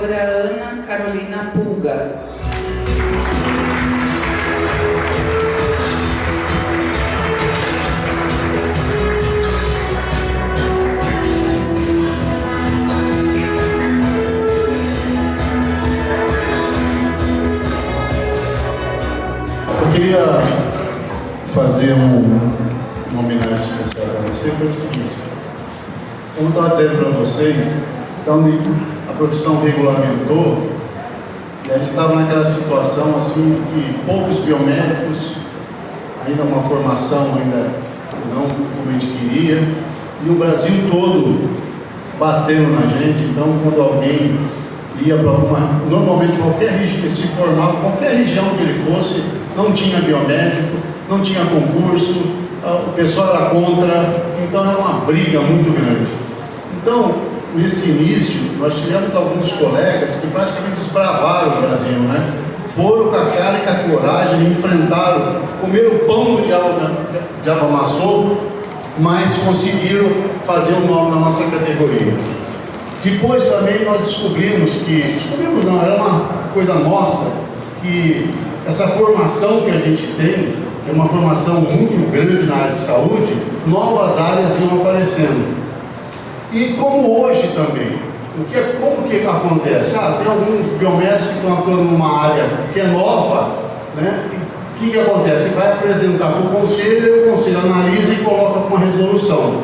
doutora Ana Carolina Pulga. Eu queria fazer um, uma homenagem especial para você, o seguinte, eu estava dizendo para vocês, então a profissão regulamentou, e a gente estava naquela situação assim que poucos biomédicos, ainda uma formação ainda não como a gente queria, e o Brasil todo batendo na gente, então quando alguém ia para alguma, normalmente qualquer se formava, qualquer região que ele fosse, não tinha biomédico, não tinha concurso, o pessoal era contra, então era uma briga muito grande. Então, nesse início, nós tivemos alguns colegas que praticamente desbravaram o Brasil, né? Foram com a cara e com a coragem, enfrentaram, comeram pão que o diabo, diabo amassou, mas conseguiram fazer o nome na nossa categoria. Depois também nós descobrimos que, descobrimos não, era uma coisa nossa, que essa formação que a gente tem, que é uma formação muito grande na área de saúde, novas áreas iam aparecendo. E como hoje também, o que, é, como que acontece? Ah, tem alguns biomédicos que estão atuando numa área que é nova, né? o que, que acontece? Vai apresentar para o conselho, e o conselho analisa e coloca uma resolução.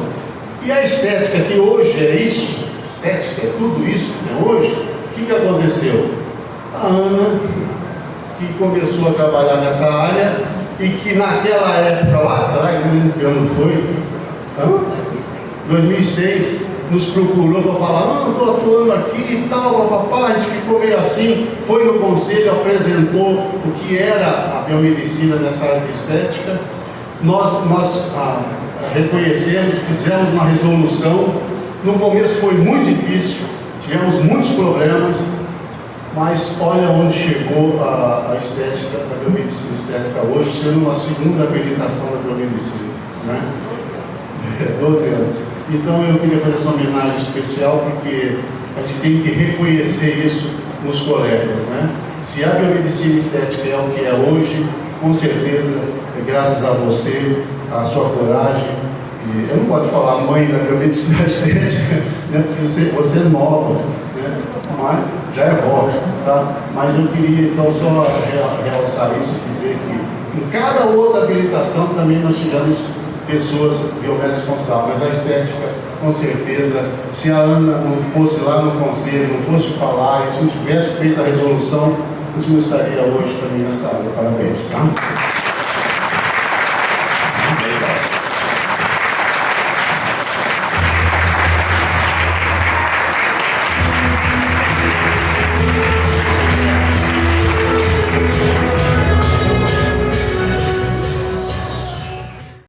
E a estética, que hoje é isso, estética é tudo isso, né? hoje, o que, que aconteceu? A Ana, que começou a trabalhar nessa área e que naquela época, lá atrás, não lembro que ano foi, 2006, nos procurou para falar, não, estou atuando aqui e tal, papá, a gente ficou meio assim, foi no conselho, apresentou o que era a biomedicina nessa área de estética, nós, nós ah, reconhecemos, fizemos uma resolução, no começo foi muito difícil, tivemos muitos problemas, mas olha onde chegou a, a estética, a biomedicina estética hoje, sendo uma segunda habilitação da biomedicina, né? 12 anos. Então eu queria fazer essa homenagem especial porque a gente tem que reconhecer isso nos colegas. Né? Se a biomedicina estética é o que é hoje, com certeza é graças a você, a sua coragem. E eu não posso falar mãe da biomedicina estética, né? porque você, você é nova, né? mas já é vó. Tá? Mas eu queria então só realçar isso e dizer que em cada outra habilitação também nós tivemos pessoas biomédicas responsáveis, mas a estética, com certeza, se a Ana não fosse lá no conselho, não fosse falar, e se não tivesse feito a resolução, você não estaria hoje também nessa área. Parabéns. Tá?